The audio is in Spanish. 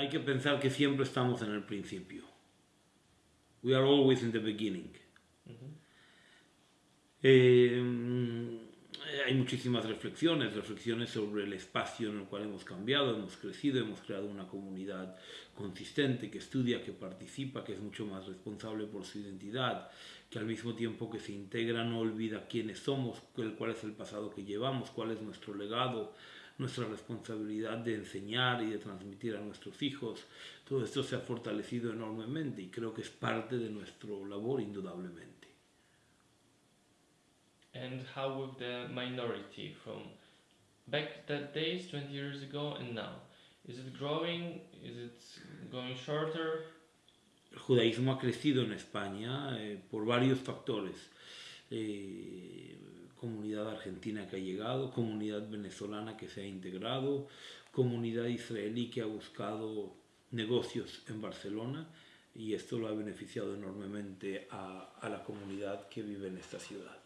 hay que pensar que siempre estamos en el principio. We are always in the beginning. Eh, hay muchísimas reflexiones, reflexiones sobre el espacio en el cual hemos cambiado, hemos crecido, hemos creado una comunidad consistente que estudia, que participa, que es mucho más responsable por su identidad, que al mismo tiempo que se integra no olvida quiénes somos, cuál es el pasado que llevamos, cuál es nuestro legado, nuestra responsabilidad de enseñar y de transmitir a nuestros hijos. Todo esto se ha fortalecido enormemente y creo que es parte de nuestra labor indudablemente. And how with the minority from back that days 20 years ago and now? Is it growing? Is it going shorter? El judaísmo ha crecido en España eh, por varios factores. Eh, comunidad argentina que ha llegado, comunidad venezolana que se ha integrado, comunidad israelí que ha buscado negocios en Barcelona y esto lo ha beneficiado enormemente a, a la comunidad que vive en esta ciudad.